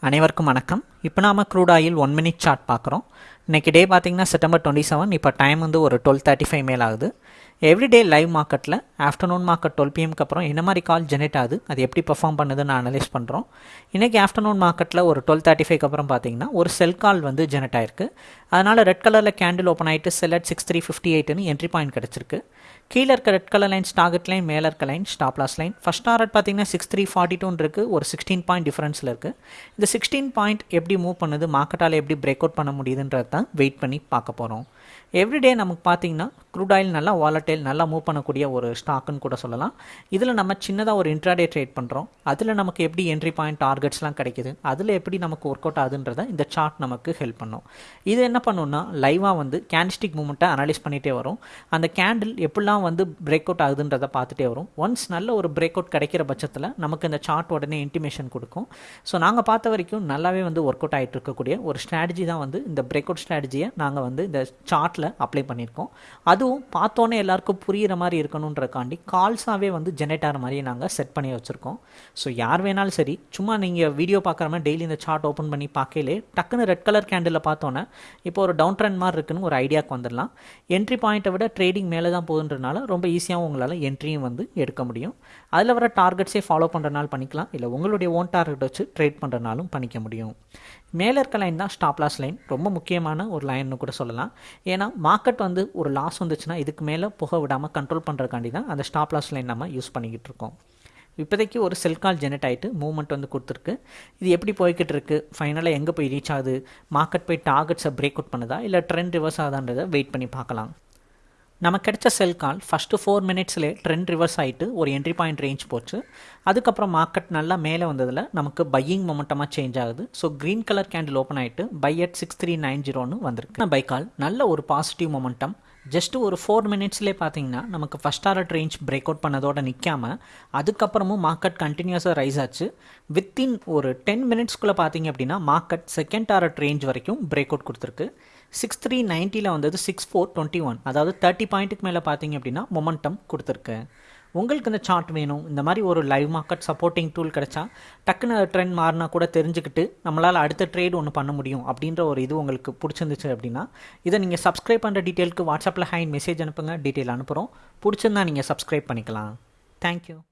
அனைவருக்கும் வணக்கம். இப்போ நாம crude oil one minute chart பார்க்குறோம். இன்றைக்கி டே பார்த்தீங்கன்னா செப்டம்பர் டுவெண்ட்டி செவன் இப்போ டைம் வந்து ஒரு டுவெல் தேர்ட்டி ஃபைவ் மேல் ஆகுது எவ்ரிடே லைவ் மார்க்கெட்டில் ஆஃப்டர்நூன் மார்க்கெட் டுவெல் பிஎம்க்கு அப்புறம் என்ன மாதிரி கால் ஜெனரேட் ஆகுது அது எப்படி பர்ஃபார்ம் பண்ணுதுன்னு அனலைஸ் பண்ணுறோம் இன்றைக்கி ஆஃப்டர்நூன் மார்க்கெட்டில் ஒரு டுவெல் தேர்ட்டி ஃபைவ்க்கு அப்புறம் பார்த்தீங்கன்னா ஒரு செல் கால் வந்து ஜெனரேட் ஆயிருக்கு. அதனால் ரெட் கலரில் கேண்டில் ஓப்பன் ஆகிட்டு sell at six three fifty எயிட்னு entry point கிடச்சிருக்கு. கீழே இருக்க red colour line target line மேலே இருக்க line stop loss line first target பார்த்தீங்கன்னா சிக்ஸ் த்ரீ ஃபார்ட்டி டூன் இருக்குது ஒரு சிக்ஸ்டீன் பாயிண்ட் டிஃபரன்ஸில் இருக்குது இந்த சிக்ஸ்டீன் பாயிண்ட் எப்படி மூவ் பண்ணுது மார்க்கெட்டால் எப்படி பிரேக் அவுட் பண்ண முடியுதுன்றது தான் வெயிட் பண்ணி பார்க்க போகிறோம் எவ்ரிடே நமக்கு பார்த்தீங்கன்னா க்ரூட் ஆயில் நல்லா வாலட்டைல் நல்லா மூவ் பண்ணக்கூடிய ஒரு ஸ்டாக்குன்னு கூட சொல்லலாம். இதில் நம்ம சின்னதாக ஒரு இன்ட்ராடே ட்ரேட் பண்ணுறோம் அதில் நமக்கு எப்படி என்ட்ரி பாயிண்ட் டார்கெட்ஸ்லாம் கிடைக்குது? அதில் எப்படி நமக்கு ஒர்க் அவுட் ஆகுதுன்றதை இந்த சார்ட் நமக்கு ஹெல்ப் பண்ணும். இது என்ன பண்ணுன்னா லைவாக வந்து கேண்டிஸ்டிக் மூமெண்ட்டை அனலைஸ் பண்ணிகிட்டே வரும். அந்த கேண்டில் எப்படிலாம் வந்து பிரேக் அவுட் ஆகுதுன்றதை பார்த்துட்டே வரும். ஒன்ஸ் நல்ல ஒரு பிரேக் அவுட் கிடைக்கிற பட்சத்தில் நமக்கு இந்த சார்ட் உடனே இன்டிமேஷன் கொடுக்கும். ஸோ நாங்கள் பார்த்த வரைக்கும் நல்லாவே வந்து ஒர்க் அவுட் ஆகிட்டு இருக்கக்கூடிய ஒரு ஸ்ட்ராட்டஜி தான் வந்து இந்த பிரேக் அவுட் ஸ்ட்ராட்டஜியை நாங்கள் வந்து இந்த சார்ட்டில் அப்ளை பண்ணியிருக்கோம். அது அதுவும் பார்த்தோன்னே எல்லாருக்கும் புரிகிற மாதிரி இருக்கணுன்றக்காண்டி கால்ஸாகவே வந்து ஜெனரேட்டர் மாதிரி நாங்கள் செட் பண்ணி வச்சுருக்கோம். ஸோ யார் வேணாலும் சரி சும்மா நீங்கள் வீடியோ பார்க்குற மாதிரி டெய்லி இந்த சார்ட் ஓப்பன் பண்ணி பார்க்கலே டக்குன்னு ரெட் கலர் கேண்டில் பார்த்தோன்னே இப்போ ஒரு டவுன் ட்ரெண்ட் மாதிரி இருக்குன்னு ஒரு ஐடியாவுக்கு வந்துடலாம். என்ட்ரி பாயிண்ட்டை விட ட்ரேடிங் மேலே தான் போகுதுன்றனால ரொம்ப ஈஸியாகவும் உங்களால் என்ட்ரியும் வந்து எடுக்க முடியும். அதில் வர டார்கெட்ஸே ஃபாலோ பண்ணுறனால பண்ணிக்கலாம். இல்லை உங்களுடைய ஓன் டார்கெட் வச்சு ட்ரேட் பண்ணுறனாலும் பண்ணிக்க முடியும். மேலே இருக்க லைன் தான் ஸ்டாப்லாஸ் லைன் ரொம்ப முக்கியமான ஒரு லைன்னு கூட சொல்லலாம். ஏன்னா மார்க்கெட் வந்து ஒரு லாஸ் வந்துச்சுன்னா இதுக்கு மேலே புக விடாமல் கண்ட்ரோல் பண்ணுறக்காண்டி தான் அந்த ஸ்டாப் லாஸ் லைன் நம்ம யூஸ் பண்ணிக்கிட்டு இருக்கோம். இப்போதைக்கு ஒரு செல் கால் ஜெனரேட் ஆகிட்டு மூவ்மெண்ட் வந்து கொடுத்துருக்கு. இது எப்படி போய்கிட்டு இருக்குது ஃபைனலாக எங்கே போய் ரீச் ஆகுது? மார்க்கெட் போய் டார்கெட்ஸை பிரேக் அவுட் பண்ணுதா? இல்லை ட்ரெண்ட் ரிவர்ஸ் ஆகுதான்றதை வெயிட் பண்ணி பார்க்கலாம். நமக்கு கிடைச்ச செல் கால் ஃபஸ்ட்டு ஃபோர் மினிட்ஸ்லேயே ட்ரெண்ட் ரிவர்ஸ் ஆகிட்டு ஒரு என்ட்ரி பாயிண்ட் ரேஞ்ச் போச்சு. அதுக்கப்புறம் மார்க்கெட் நல்லா மேலே வந்ததில் நமக்கு பையிங் மொமெண்டமாக சேஞ்ச் ஆகுது. So green colour candle open ஆகிட்டு buy at six three nine ஜீரோன்னு வந்திருக்கு. பை கால் நல்ல ஒரு பாசிட்டிவ் மொமெண்டம் ஜஸ்ட் ஒரு ஃபோர் மினிட்ஸ்லேயே பார்த்தீங்கன்னா நமக்கு first hour range break out பண்ணதோட நிற்காம அதுக்கப்புறமும் மார்க்கெட் கண்டினியூஸாக ரைஸ் ஆச்சு. வித்தின் ஒரு டென் மினிட்ஸ்க்குள்ளே பார்த்தீங்க அப்படின்னா மார்க்கெட் செகண்ட் ஆர்ட் ரேஞ்ச் வரைக்கும் பிரேக் அவுட் கொடுத்துருக்கு. சிக்ஸ் த்ரீ நைன்ட்டியில் வந்தது சிக்ஸ் ஃபோர் டுவெண்ட்டி ஒன் அதாவது தேர்ட்டி பாயிண்ட்டுக்கு மேலே பார்த்தீங்க அப்படின்னா மொமெண்டம் கொடுத்துருக்கு. உங்களுக்கு இந்த சார்ட் வேணும். இந்த மாதிரி ஒரு லைவ் மார்க்கெட் சப்போர்ட்டிங் டூல் கிடைச்சா டக்குன்னு ட்ரெண்ட் மாறினா கூட தெரிஞ்சுக்கிட்டு நம்மளால் அடுத்த ட்ரேட் ஒன்று பண்ண முடியும் அப்படின்ற ஒரு இது உங்களுக்கு பிடிச்சிருந்துச்சு அப்படின்னா இதை நீங்கள் சப்ஸ்கிரைப் பண்ணுற டீட்டெயிலுக்கு வாட்ஸ்அப்பில் ஹைன் மெசேஜ் அனுப்புங்க. டீட்டெயில் அனுப்புகிறோம் பிடிச்சிருந்தா நீங்கள் சப்ஸ்கிரைப் பண்ணிக்கலாம். தேங்க்யூ